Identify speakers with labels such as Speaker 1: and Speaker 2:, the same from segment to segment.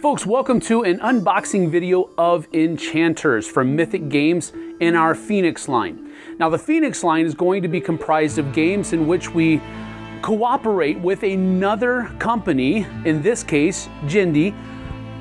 Speaker 1: folks, welcome to an unboxing video of Enchanters from Mythic Games in our Phoenix line. Now the Phoenix line is going to be comprised of games in which we cooperate with another company, in this case, Jindy,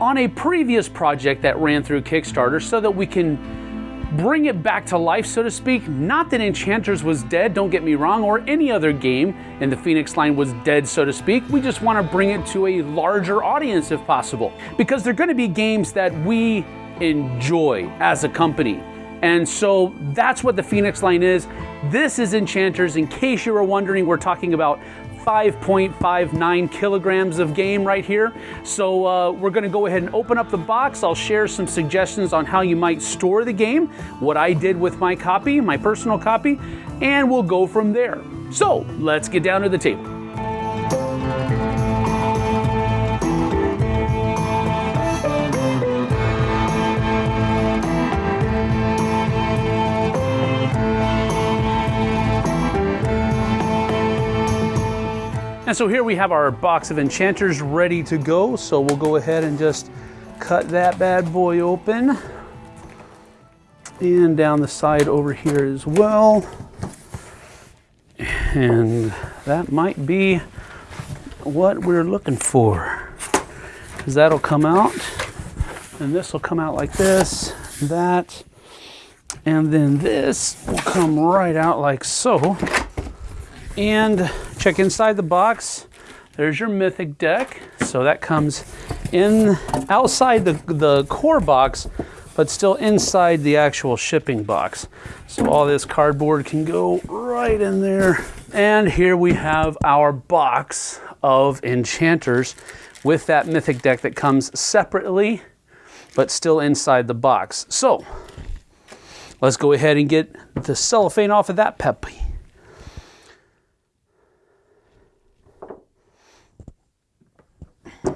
Speaker 1: on a previous project that ran through Kickstarter so that we can bring it back to life, so to speak. Not that Enchanters was dead, don't get me wrong, or any other game in the Phoenix line was dead, so to speak. We just want to bring it to a larger audience if possible. Because they're going to be games that we enjoy as a company. And so that's what the Phoenix line is. This is Enchanters. In case you were wondering, we're talking about 5.59 kilograms of game right here. So uh, we're gonna go ahead and open up the box. I'll share some suggestions on how you might store the game, what I did with my copy, my personal copy, and we'll go from there. So let's get down to the table. And so here we have our box of enchanters ready to go. So we'll go ahead and just cut that bad boy open. And down the side over here as well. And that might be what we're looking for. Because that'll come out. And this will come out like this, that. And then this will come right out like so. And check inside the box. There's your Mythic deck. So that comes in outside the, the core box, but still inside the actual shipping box. So all this cardboard can go right in there. And here we have our box of enchanters with that Mythic deck that comes separately, but still inside the box. So let's go ahead and get the cellophane off of that puppy.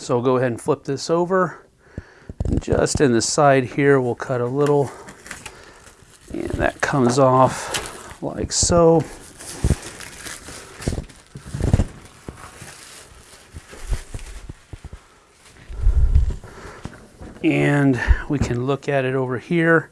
Speaker 1: So we'll go ahead and flip this over. And just in the side here, we'll cut a little, and that comes off like so. And we can look at it over here.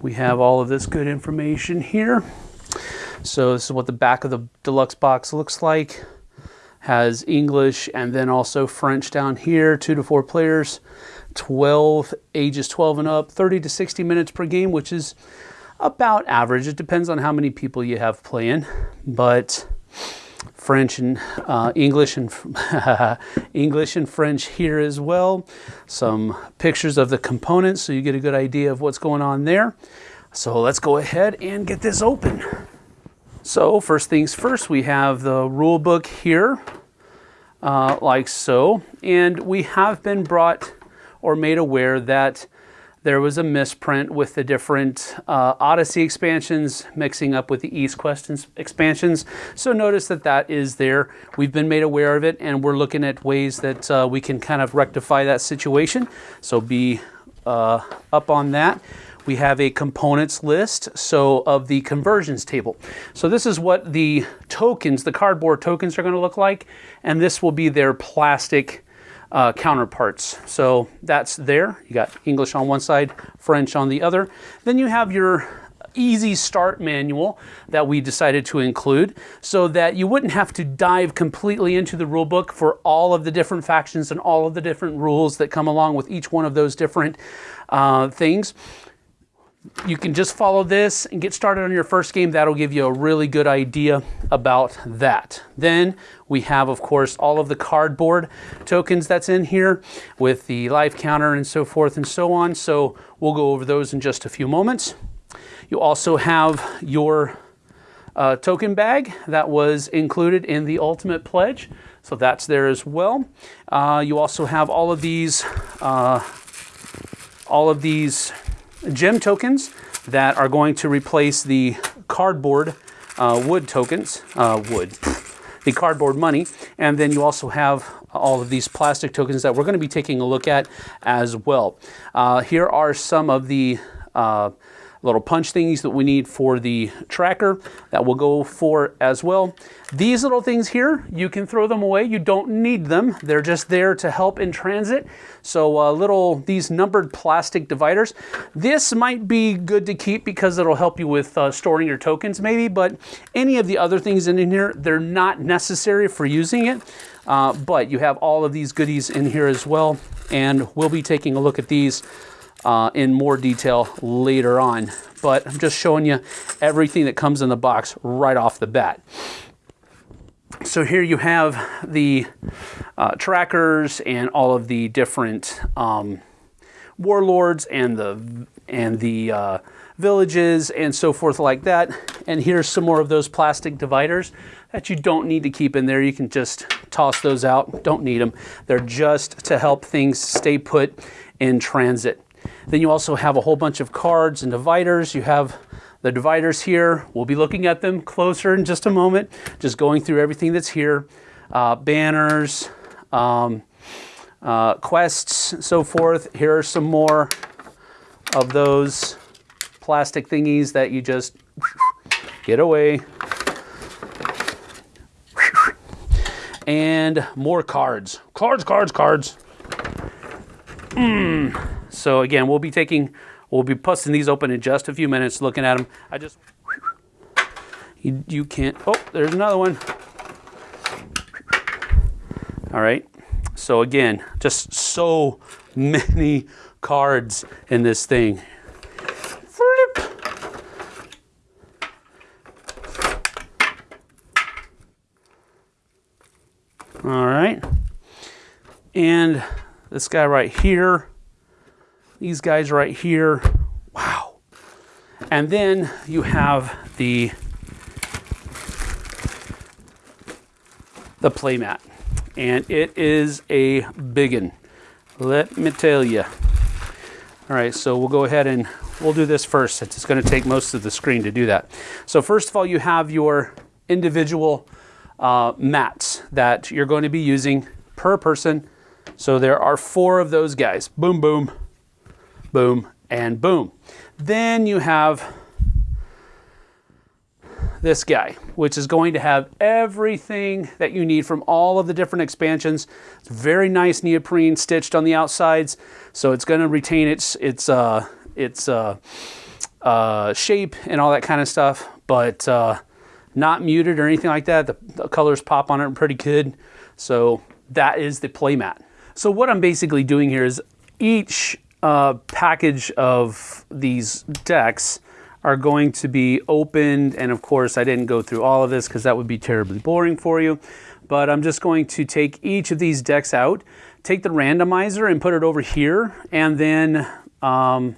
Speaker 1: We have all of this good information here. So this is what the back of the deluxe box looks like has English and then also French down here, two to four players, 12, ages 12 and up, 30 to 60 minutes per game, which is about average. It depends on how many people you have playing, but French and uh, English and English and French here as well. Some pictures of the components so you get a good idea of what's going on there. So let's go ahead and get this open. So first things first, we have the rule book here uh, like so. And we have been brought or made aware that there was a misprint with the different uh, Odyssey expansions mixing up with the Exquest expansions. So notice that that is there. We've been made aware of it and we're looking at ways that uh, we can kind of rectify that situation. So be uh, up on that we have a components list, so of the conversions table. So this is what the tokens, the cardboard tokens are gonna look like, and this will be their plastic uh, counterparts. So that's there. You got English on one side, French on the other. Then you have your easy start manual that we decided to include so that you wouldn't have to dive completely into the rule book for all of the different factions and all of the different rules that come along with each one of those different uh, things you can just follow this and get started on your first game. That'll give you a really good idea about that. Then we have, of course, all of the cardboard tokens that's in here with the life counter and so forth and so on. So we'll go over those in just a few moments. You also have your uh, token bag that was included in the Ultimate Pledge. So that's there as well. Uh, you also have all of these, uh, all of these gem tokens that are going to replace the cardboard uh, wood tokens, uh, wood, the cardboard money. And then you also have all of these plastic tokens that we're going to be taking a look at as well. Uh, here are some of the uh, little punch thingies that we need for the tracker that will go for as well. These little things here, you can throw them away. You don't need them. They're just there to help in transit. So uh, little, these numbered plastic dividers. This might be good to keep because it'll help you with uh, storing your tokens maybe, but any of the other things in here, they're not necessary for using it. Uh, but you have all of these goodies in here as well. And we'll be taking a look at these uh, in more detail later on. But I'm just showing you everything that comes in the box right off the bat. So here you have the uh, trackers and all of the different um, warlords and the and the uh, villages and so forth like that. And here's some more of those plastic dividers that you don't need to keep in there. You can just toss those out. Don't need them. They're just to help things stay put in transit. Then you also have a whole bunch of cards and dividers. You have the dividers here. We'll be looking at them closer in just a moment, just going through everything that's here. Uh, banners, um, uh, quests, so forth. Here are some more of those plastic thingies that you just get away. And more cards. Cards, cards, cards. Mm. So again, we'll be taking, we'll be busting these open in just a few minutes, looking at them. I just, you, you can't, oh, there's another one. All right. So again, just so many cards in this thing. All right. And this guy right here, these guys right here. Wow. And then you have the the playmat. And it is a biggin. Let me tell you. All right, so we'll go ahead and we'll do this first. It's going to take most of the screen to do that. So first of all, you have your individual uh, mats that you're going to be using per person. So there are four of those guys. Boom, boom, boom, and boom. Then you have this guy, which is going to have everything that you need from all of the different expansions. It's very nice neoprene stitched on the outsides, so it's going to retain its its uh, its uh, uh, shape and all that kind of stuff. But uh, not muted or anything like that. The, the colors pop on it pretty good. So that is the playmat. So what I'm basically doing here is each uh, package of these decks are going to be opened. And of course, I didn't go through all of this because that would be terribly boring for you. But I'm just going to take each of these decks out, take the randomizer and put it over here, and then um,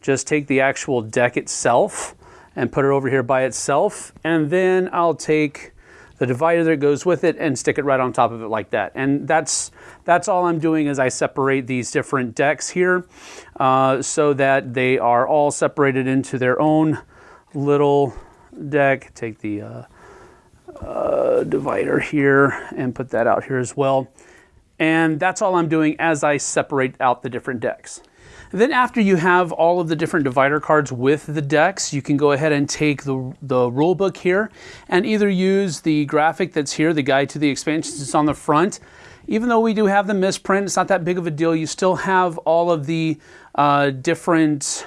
Speaker 1: just take the actual deck itself and put it over here by itself. And then I'll take the divider that goes with it and stick it right on top of it like that. And that's, that's all I'm doing is I separate these different decks here uh, so that they are all separated into their own little deck. Take the uh, uh, divider here and put that out here as well. And that's all I'm doing as I separate out the different decks. Then after you have all of the different divider cards with the decks, you can go ahead and take the, the rule book here and either use the graphic that's here, the guide to the expansions, it's on the front. Even though we do have the misprint, it's not that big of a deal. You still have all of the uh, different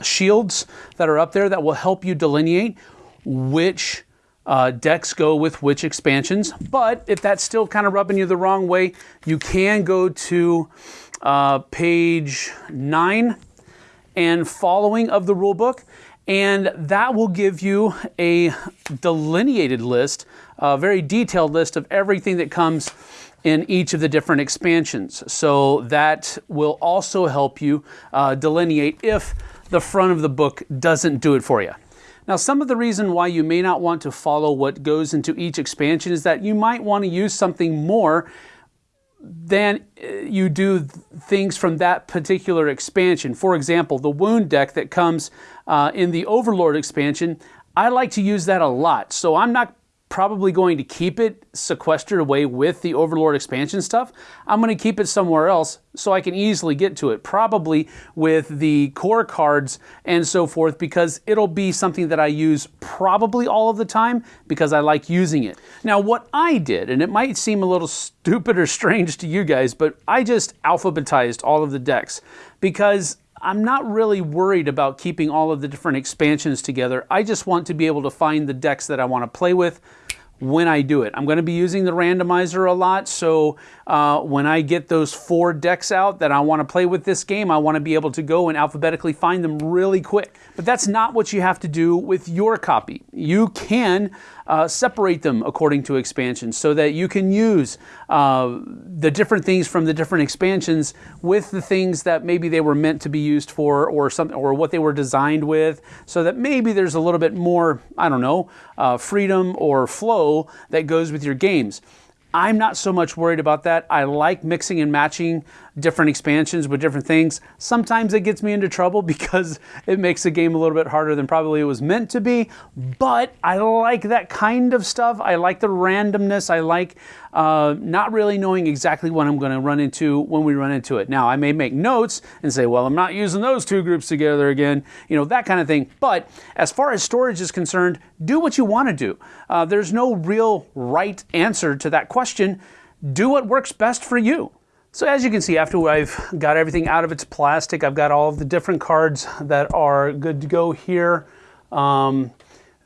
Speaker 1: shields that are up there that will help you delineate which uh, decks go with which expansions. But if that's still kind of rubbing you the wrong way, you can go to uh, page 9 and following of the rulebook, and that will give you a delineated list, a very detailed list of everything that comes in each of the different expansions. So that will also help you uh, delineate if the front of the book doesn't do it for you. Now, some of the reason why you may not want to follow what goes into each expansion is that you might want to use something more then uh, you do things from that particular expansion. For example, the wound deck that comes uh, in the Overlord expansion, I like to use that a lot. So I'm not probably going to keep it sequestered away with the Overlord expansion stuff. I'm going to keep it somewhere else so I can easily get to it, probably with the core cards and so forth, because it'll be something that I use probably all of the time because I like using it. Now, what I did, and it might seem a little stupid or strange to you guys, but I just alphabetized all of the decks because I'm not really worried about keeping all of the different expansions together. I just want to be able to find the decks that I want to play with when I do it. I'm going to be using the randomizer a lot, so uh, when I get those four decks out that I want to play with this game, I want to be able to go and alphabetically find them really quick. But that's not what you have to do with your copy. You can uh, separate them according to expansions so that you can use uh, the different things from the different expansions with the things that maybe they were meant to be used for or something or what they were designed with so that maybe there's a little bit more I don't know uh, freedom or flow that goes with your games. I'm not so much worried about that. I like mixing and matching different expansions with different things. Sometimes it gets me into trouble because it makes the game a little bit harder than probably it was meant to be, but I like that kind of stuff. I like the randomness. I like uh, not really knowing exactly what I'm going to run into when we run into it. Now, I may make notes and say, well, I'm not using those two groups together again, you know, that kind of thing. But as far as storage is concerned, do what you want to do. Uh, there's no real right answer to that question. Do what works best for you. So as you can see, after I've got everything out of its plastic, I've got all of the different cards that are good to go here. Um,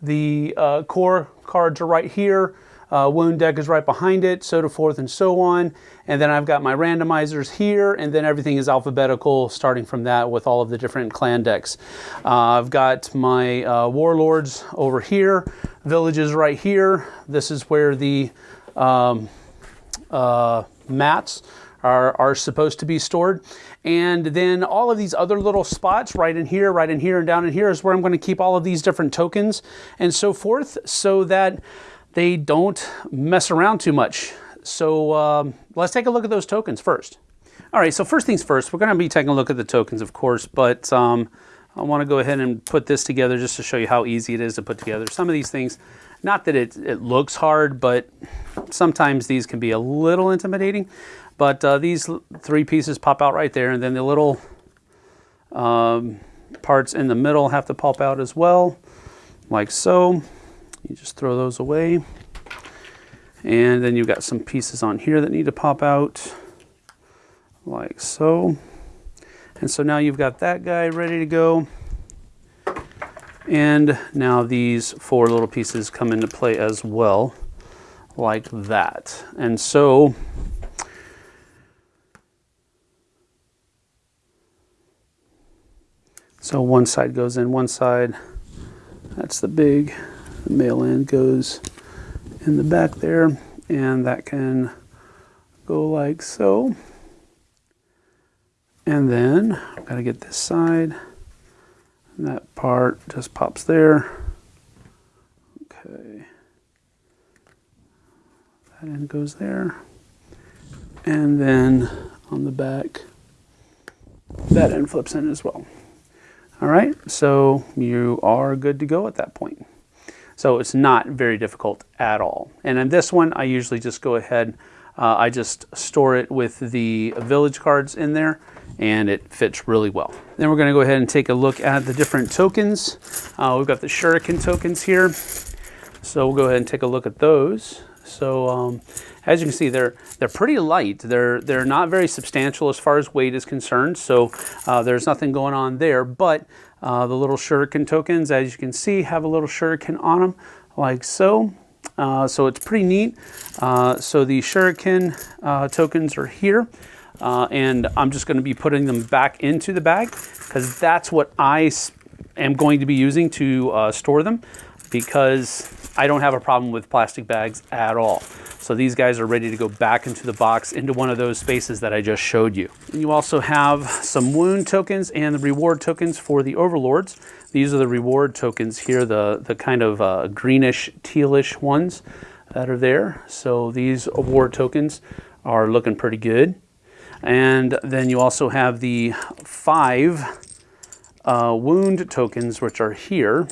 Speaker 1: the uh, core cards are right here. Uh, wound deck is right behind it, so to forth and so on. And then I've got my randomizers here, and then everything is alphabetical starting from that with all of the different clan decks. Uh, I've got my uh, warlords over here, villages right here. This is where the um, uh, mats are, are supposed to be stored. And then all of these other little spots right in here, right in here, and down in here is where I'm going to keep all of these different tokens and so forth so that they don't mess around too much. So um, let's take a look at those tokens first. All right, so first things first, we're going to be taking a look at the tokens, of course, but um, I want to go ahead and put this together just to show you how easy it is to put together. Some of these things, not that it, it looks hard, but sometimes these can be a little intimidating. But uh, these three pieces pop out right there, and then the little um, parts in the middle have to pop out as well, like so. You just throw those away. And then you've got some pieces on here that need to pop out, like so. And so now you've got that guy ready to go. And now these four little pieces come into play as well, like that. And so So one side goes in one side. That's the big. The male end goes in the back there. And that can go like so. And then I've got to get this side. And that part just pops there. Okay. That end goes there. And then on the back, that end flips in as well. All right, so you are good to go at that point. So it's not very difficult at all. And in this one, I usually just go ahead, uh, I just store it with the village cards in there and it fits really well. Then we're gonna go ahead and take a look at the different tokens. Uh, we've got the shuriken tokens here. So we'll go ahead and take a look at those. So um, as you can see, they're they're pretty light. They're they're not very substantial as far as weight is concerned. So uh, there's nothing going on there. But uh, the little shuriken tokens, as you can see, have a little shuriken on them, like so. Uh, so it's pretty neat. Uh, so the shuriken uh, tokens are here. Uh, and I'm just going to be putting them back into the bag because that's what I am going to be using to store them because I don't have a problem with plastic bags at all. So these guys are ready to go back into the box into one of those spaces that I just showed you. And you also have some wound tokens and the reward tokens for the overlords. These are the reward tokens here, the, the kind of uh, greenish, tealish ones that are there. So these award tokens are looking pretty good. And then you also have the five uh, wound tokens, which are here.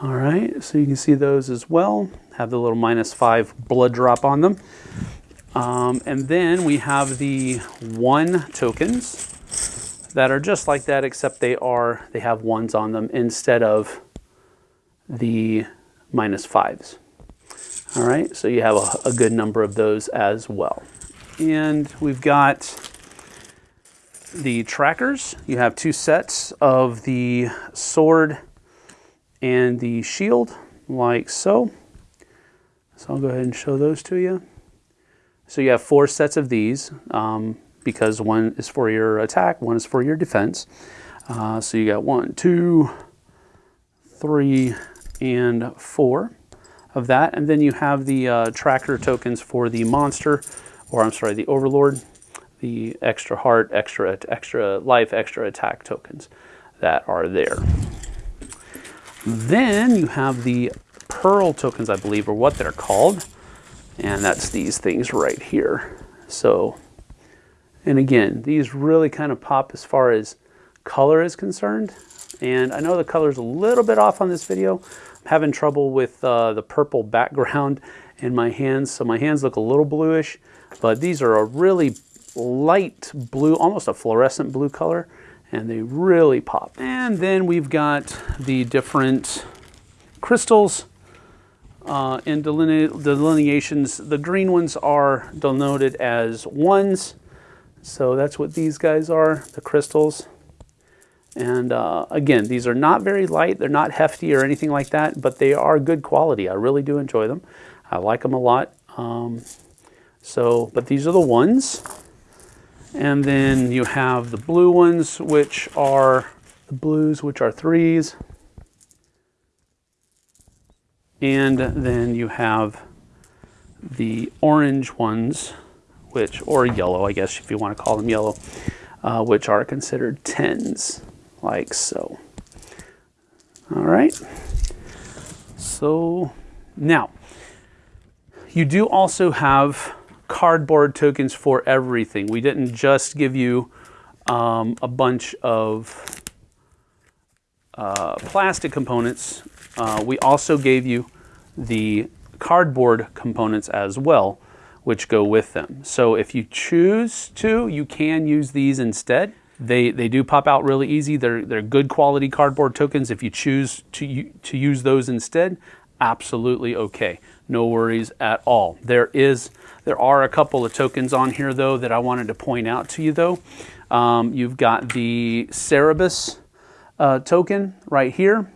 Speaker 1: All right, so you can see those as well. Have the little minus five blood drop on them. Um, and then we have the one tokens that are just like that, except they are, they have ones on them instead of the minus fives. All right, so you have a, a good number of those as well. And we've got the trackers. You have two sets of the sword and the shield like so. So I'll go ahead and show those to you. So you have four sets of these um, because one is for your attack, one is for your defense. Uh, so you got one, two, three, and four of that. And then you have the uh, tracker tokens for the monster, or I'm sorry, the overlord, the extra heart, extra, extra life, extra attack tokens that are there. Then you have the pearl tokens, I believe, are what they're called. And that's these things right here. So, and again, these really kind of pop as far as color is concerned. And I know the color is a little bit off on this video. I'm having trouble with uh, the purple background in my hands. So my hands look a little bluish, but these are a really light blue, almost a fluorescent blue color and they really pop. And then we've got the different crystals uh, in deline delineations. The green ones are denoted as ones. So that's what these guys are, the crystals. And uh, again, these are not very light. They're not hefty or anything like that, but they are good quality. I really do enjoy them. I like them a lot. Um, so, but these are the ones. And then you have the blue ones, which are the blues, which are threes. And then you have the orange ones, which, or yellow, I guess, if you want to call them yellow, uh, which are considered tens, like so. All right. So now, you do also have cardboard tokens for everything. We didn't just give you um, a bunch of uh, plastic components. Uh, we also gave you the cardboard components as well, which go with them. So if you choose to, you can use these instead. They, they do pop out really easy. They're, they're good quality cardboard tokens. If you choose to, to use those instead, absolutely okay. No worries at all. There is there are a couple of tokens on here though that I wanted to point out to you though. Um, you've got the Cerberus uh, token right here,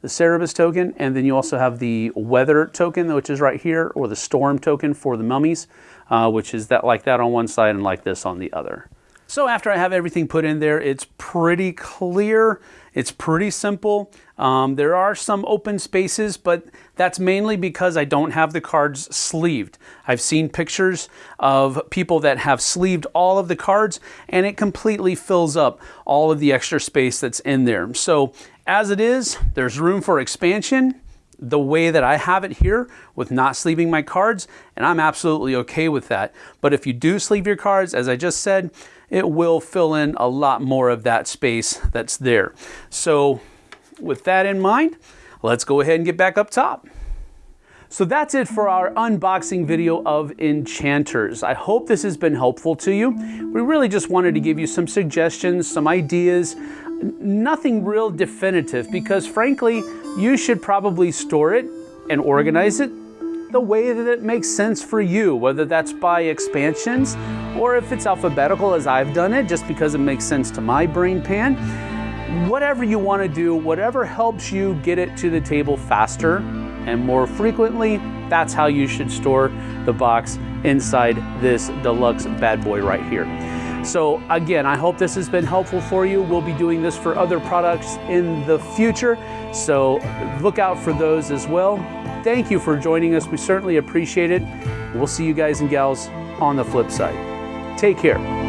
Speaker 1: the Cerberus token, and then you also have the Weather token, which is right here, or the Storm token for the mummies, uh, which is that like that on one side and like this on the other. So after I have everything put in there, it's pretty clear. It's pretty simple. Um, there are some open spaces, but that's mainly because I don't have the cards sleeved. I've seen pictures of people that have sleeved all of the cards and it completely fills up all of the extra space that's in there. So as it is, there's room for expansion the way that I have it here with not sleeving my cards, and I'm absolutely okay with that. But if you do sleeve your cards, as I just said, it will fill in a lot more of that space that's there. So with that in mind, let's go ahead and get back up top. So that's it for our unboxing video of Enchanters. I hope this has been helpful to you. We really just wanted to give you some suggestions, some ideas, nothing real definitive because frankly, you should probably store it and organize it the way that it makes sense for you, whether that's by expansions or if it's alphabetical as I've done it, just because it makes sense to my brain pan. Whatever you want to do, whatever helps you get it to the table faster and more frequently, that's how you should store the box inside this deluxe bad boy right here. So again, I hope this has been helpful for you. We'll be doing this for other products in the future, so look out for those as well. Thank you for joining us. We certainly appreciate it. We'll see you guys and gals on the flip side. Take care.